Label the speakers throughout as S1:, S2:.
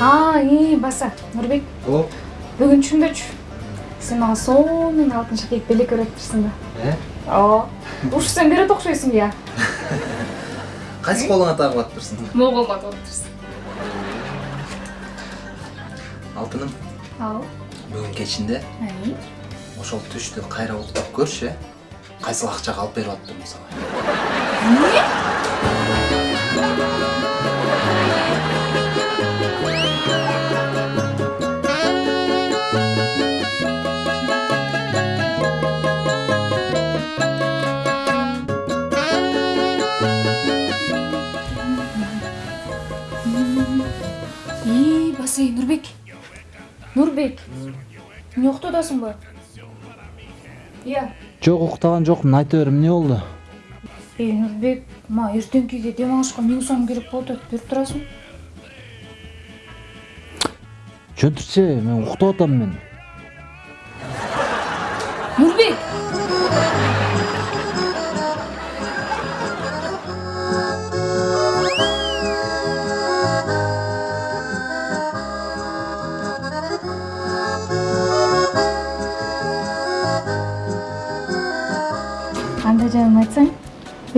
S1: а и баса нурбек
S2: О,
S1: бүгүн түшүнбөчү сен мага сонун алтынчы кийип белек үйрөтүрсүң да
S2: э?
S1: ооба ушу сен берет окшойсуң я
S2: Кайсы колуңа тагып атыптырсың?
S1: могулга отурсуң
S2: Алтыным,
S1: ал
S2: бүгүн кечинде ошол түштү кайра уктап көрчү, э? Кайсыл акчага алып берип аттым мисалы.
S1: Эмне уктап атасыңбы ыя
S3: Жок уктаган жокмун айта бер эмне болду?
S1: эй нурбек мага эртеңкиге дем алышка миң сом керек болуп атат берип турасың
S3: Чөнтүрчү, мен уктап атам мен.
S1: нурбек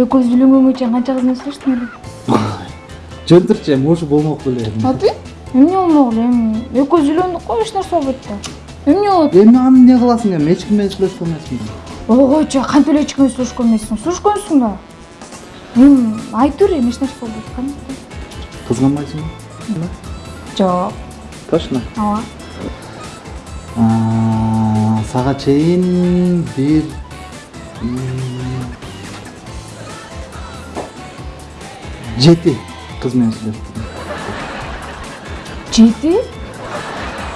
S1: экөөбүз үйлөнгөнгө чейин канча кызмет сүрүштүң эле?
S3: Чөнтүрчү, эми ошо болмок беле.
S1: аты? Эмне болмок эле? Эми экөөбүз үйлөндүк го эч нерсе болбойт да. Эмне болот?
S3: Эми аны эмне кыласың эми? Эч ким менен сүйлөшкөн эмесмин.
S1: ойчу кантип эле эч ким менен сүйлөшкөн эмессиң сүйлөшкөнсүң да. Эми айта бер эми эч нерсе болбойт кандай
S3: Кызганбайсыңбы?
S1: жок.
S3: Точно.
S1: ооба.
S3: Сага чейин бир жети кыз менен сүйлөштүм.
S1: жети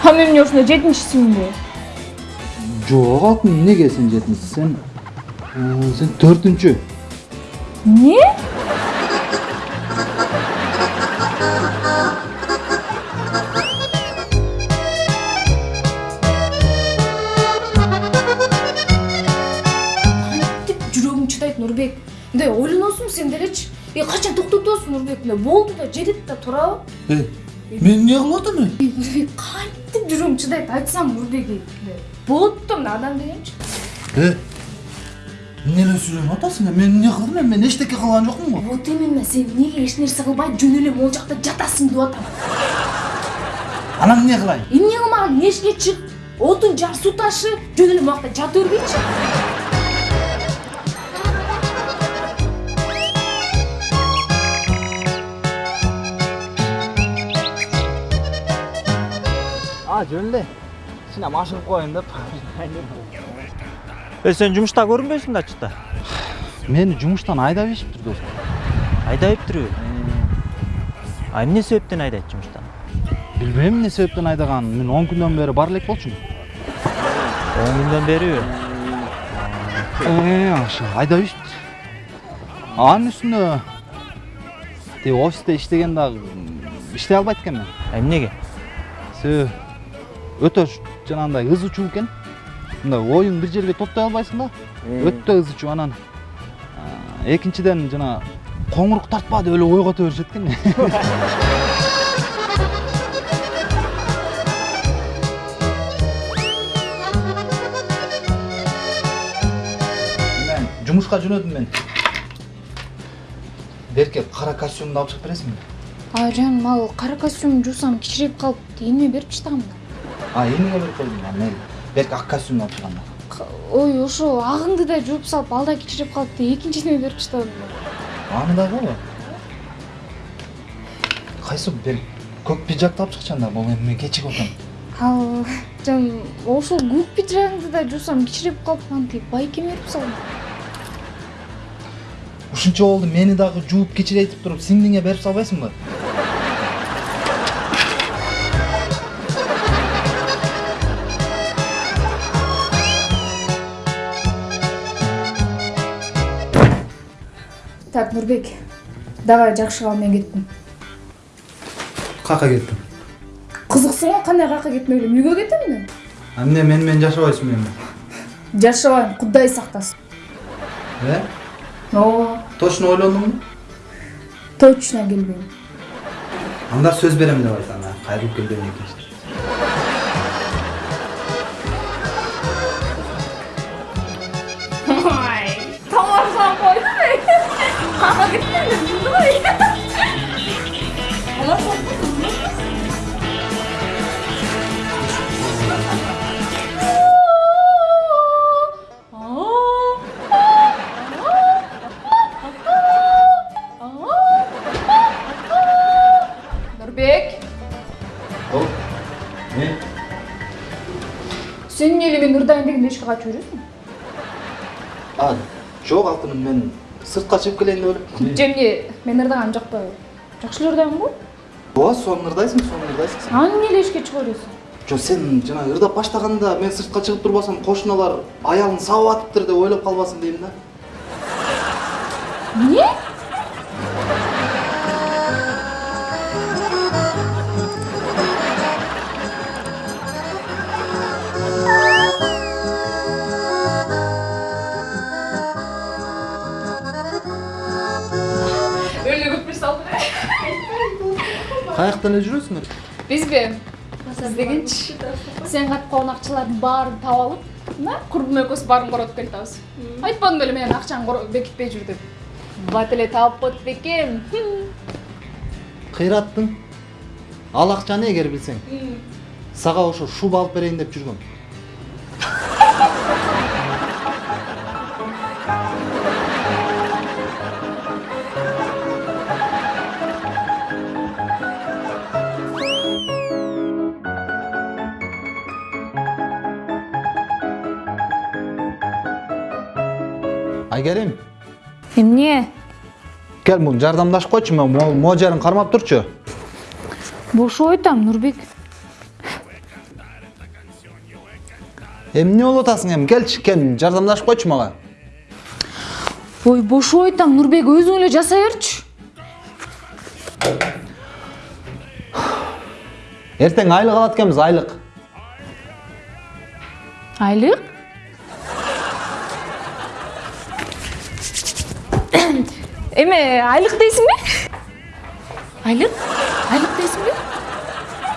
S1: а мен эмне ушунда жетинчисимби
S3: Жок, алтын эмнеге сен жетинчи? Сен сен төртүнчү.
S1: эмне делечи э качан токтоп атасың нурбек эле болду да жетет да туурабы
S3: Э, мен кылып атам мен?
S1: нурбек кантип жүрөгүң чыдайт айтсам нурбек эле болот да мына адам
S3: Э, эмне эле сүйлөнүп атасың? Мен эмне кылдым эми? Мен эчтеке кылган жокмун го.
S1: вот именно сен эмнеге эч нерсе кылбай жөн эле могул жакта жатасың деп атам
S3: Анан эмне кылайын?
S1: эмне кылмаган эшикке чык отун жар суу ташы жөн эле жакта жата бергейчи
S3: А, жөн эле. Синем ашыгып коеюн деп.
S4: Э сен жумушта көрүнбөйсүң да ачыкта.
S3: Мени жумуштан айдап ийишиптир досум.
S4: Айдайыптыр. А эмне себептен айдайт жумуштан?
S3: Билбейм эмне себептен айдаганын. Мен 10 күндөн бери бар элек болчумун.
S4: 10 күндөн бериби?
S3: Ашы айдап ийишиптир. Анын үстүнө тиги офисте иштеген дагы иштей албайт экенмин.
S4: Эмнеге?
S3: Себеби өтө жанагындай ызы чуу экен. Мындай оюң бир жерге топтой албайсың да. Өтө ызы чуу анан экинчиден жана коңурук тартпа деп эле ойгото беришет экен. Мен жумушка жөнөдүм мен. Берке кара костюмду алып чыгып бересиңби?
S1: а жаным ал кара костюм жуусам кичирейип калып ийиме берип таштагам да
S3: А, эмнеге берип койдуң? А, мен Берке ак костюмду алып чыгам да.
S1: К- ой ошо агыңды да жууп салып ал да кичирип калып деп экинчисине берип таштадым
S3: Аны да кылбы? Кайсы бер көк пиджакты алып чыкчан да, бул эми мен кечигип атам.
S1: ал жаным ошол көк пиджагыңды да жуусам кичирип калып антип байкеме берип салдым
S3: Ушунча болду мени дагы жууп кичирейтип туруп сиңдиңе берип салбайсыңбы?
S1: Так нурбек давай жакшы кал мен кеттим
S3: Кака кеттим.
S1: кызыксың го кандай кака кетмек элем үйгө кетем да
S3: Эмне мени менен жашабайсыңбы эми?
S1: жашабайм кудай сактасын
S3: Э?
S1: ооба
S3: Точно ойлондуңбу?
S1: точно келбейм
S3: Анда сөз берем деп айт ана. кайрылып келген
S1: сен эле мен Нұрдайын дегенде ешке качып жүрөсүң?
S3: А, жок алтыным мен сыртка чыгып келейин деп элем.
S1: же эмне мен ырдаган жок па жакшы эле ырдайм го
S3: Ооба, сонун ырдайсың, сонун ырдайсың. сен.
S1: аны эмне эле эшикке чыга бересиң
S3: Жо сен жана ырдап баштаганда мен сыртка чыгып турбасам кошуналар аялын сабап атыптыр деп ойлоп калбасын дейм да.
S1: эмне
S3: Эле жүрөсүңөр?
S1: бизби сиз дегенчи сен каткан акчалардын баарын таап алып мына курбум экөөбүз баарын коротуп келатабыз айтпадым беле акчаңды коро- бекитпей жүр деп. Бат эле таап коет бекем
S3: Кыйраттың ал акчаны эгер билсең, сага ошо шуба алып берейин деп жүргөм. Айгерим,
S1: эмне
S3: кел муну жардамдашып койчу, мен могу жерин кармап турчу.
S1: бошоп айтам нурбек
S3: Эмне болуп атасың эми? Келчи, кел, жардамдашып койчу мага.
S1: ой бошоп айтам нурбек өзүң эле жасай берчү
S3: Эртең айлык алат экенбиз, айлык.
S1: айлык эме айлык дейсиңби? Айлык? Айлык дейсиңби?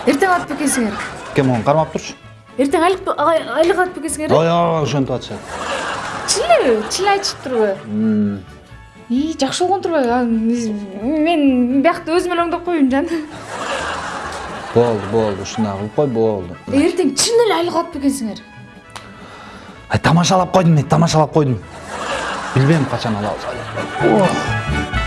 S1: Эртең алып экенсиңер
S3: Кем могу кармап турчу.
S1: эртең айлык айлык алып экенсиңер
S3: Ой, ой, ошентип атышат.
S1: чын элеби чын айтышып турбу ии жакшы болгон турбайбы? Мен биякта өзүм эле оңдоп коеюн жан.
S3: Болду, болду, ушундай кылып кой, болду.
S1: эртең чын эле айлык алып экенсиңер
S3: Ай, тамашалап койдум мен, тамашалап койдум. Билбейм качан алабыз. Ох.